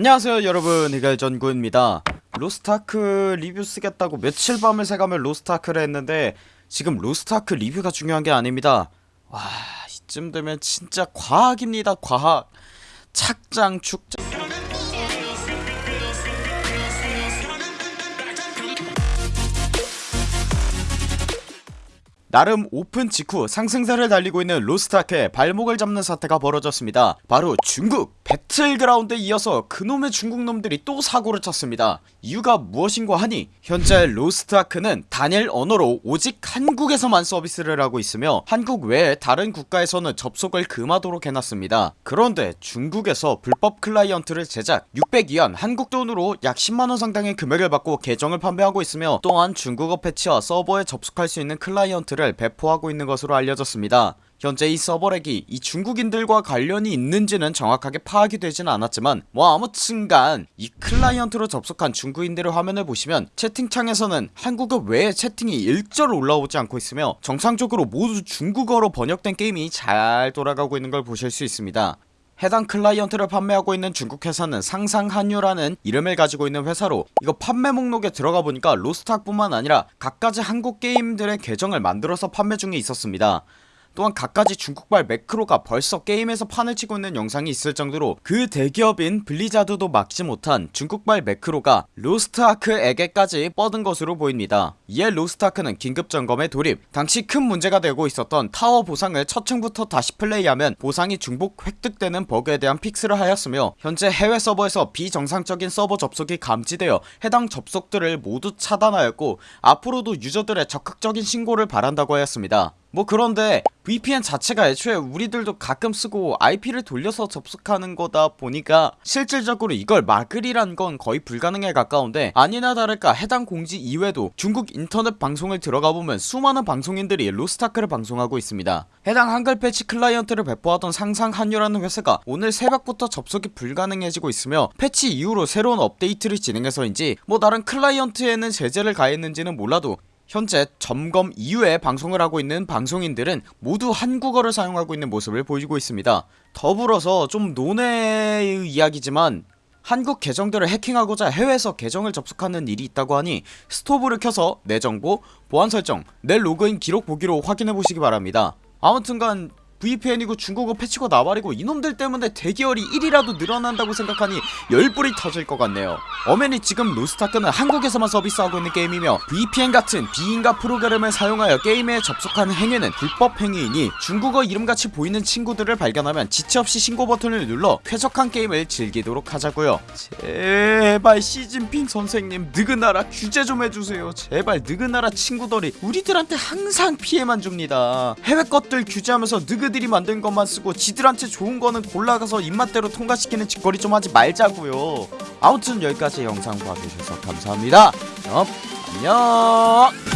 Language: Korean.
안녕하세요 여러분. 이갈전구입니다. 로스트아크 리뷰 쓰겠다고 며칠 밤을 새가며 로스트아크를 했는데 지금 로스트아크 리뷰가 중요한게 아닙니다. 와 이쯤 되면 진짜 과학입니다 과학. 착짱 죽짱. 나름 오픈 직후 상승세를 달리고 있는 로스트아크의 발목을 잡는 사태가 벌어졌습니다. 바로 중국 배틀그라운드에 이어서 그놈의 중국놈들이 또 사고를 쳤습니다. 이유가 무엇인고 하니 현재 로스트아크는 단일 언어로 오직 한국에서만 서비스를 하고 있으며 한국 외에 다른 국가에서는 접속을 금하도록 해놨습니다. 그런데 중국에서 불법 클라이언트를 제작 600위안 한국돈으로 약 10만원 상당의 금액을 받고 계정을 판매하고 있으며 또한 중국어 패치와 서버에 접속할 수 있는 클라이언트를 배포하고 있는 것으로 알려졌습니다 현재 이 서버렉이 이 중국인들과 관련이 있는지는 정확하게 파악이 되진 않았지만 뭐 아무튼간 이 클라이언트로 접속한 중국인들의 화면을 보시면 채팅창에서는 한국어 외에 채팅이 일절 올라오지 않고 있으며 정상적으로 모두 중국어로 번역된 게임이 잘 돌아가고 있는 걸 보실 수 있습니다. 해당 클라이언트를 판매하고 있는 중국 회사는 상상한유라는 이름을 가지고 있는 회사로 이거 판매 목록에 들어가 보니까 로스트아크 뿐만 아니라 각가지 한국 게임들의 계정을 만들어서 판매 중에 있었습니다 또한 각가지 중국발 매크로가 벌써 게임에서 판을 치고 있는 영상이 있을 정도로 그 대기업인 블리자드도 막지 못한 중국발 매크로가 로스트아크에게까지 뻗은 것으로 보입니다. 이에 로스트아크는 긴급점검에 돌입 당시 큰 문제가 되고 있었던 타워 보상을 첫 층부터 다시 플레이하면 보상이 중복 획득되는 버그에 대한 fix를 하였으며 현재 해외 서버에서 비정상적인 서버 접속이 감지되어 해당 접속들을 모두 차단하였고 앞으로도 유저들의 적극적인 신고를 바란다고 하였습니다 뭐 그런데 VPN 자체가 애초에 우리들도 가끔 쓰고 IP를 돌려서 접속하는 거다 보니까 실질적으로 이걸 막으리란 건 거의 불가능에 가까운데 아니나 다를까 해당 공지 이외에도 중국 인터넷 방송을 들어가보면 수많은 방송인들이 로스트아크를 방송하고 있습니다. 해당 한글 패치 클라이언트를 배포하던 상상한유라는 회사가 오늘 새벽부터 접속이 불가능해지고 있으며 패치 이후로 새로운 업데이트를 진행해서인지 뭐 다른 클라이언트에는 제재를 가했는지는 몰라도 현재 점검 이후에 방송을 하고 있는 방송인들은 모두 한국어를 사용하고 있는 모습을 보이고 있습니다. 더불어서 좀 논외의 이야기지만 한국 계정들을 해킹하고자 해외에서 계정을 접속하는 일이 있다고 하니 스토브를 켜서 내 정보, 보안 설정, 내 로그인 기록 보기로 확인해보시기 바랍니다. 아무튼간 VPN이고 중국어 패치고 나발이고 이놈들 때문에 대기열이 1이라도 늘어난다고 생각하니 열불이 터질 것 같네요. 어맨이 지금 로스타크는 한국에서만 서비스하고 있는 게임이며 VPN 같은 비인가 프로그램을 사용하여 게임에 접속하는 행위는 불법 행위이니 중국어 이름같이 보이는 친구들을 발견하면 지체없이 신고 버튼을 눌러 쾌적한 게임을 즐기도록 하자고요. 제발 시진핑 선생님 느그나라 규제 좀 해주세요. 제발 느그나라 친구들이 우리들한테 항상 피해만 줍니다. 해외 것들 규제하면서 느그 지들이 만든 것만 쓰고 지들한테 좋은 거는 골라가서 입맛대로 통과시키는 짓거리 좀 하지 말자고요. 아무튼 여기까지 영상 봐주셔서 감사합니다. 그럼 안녕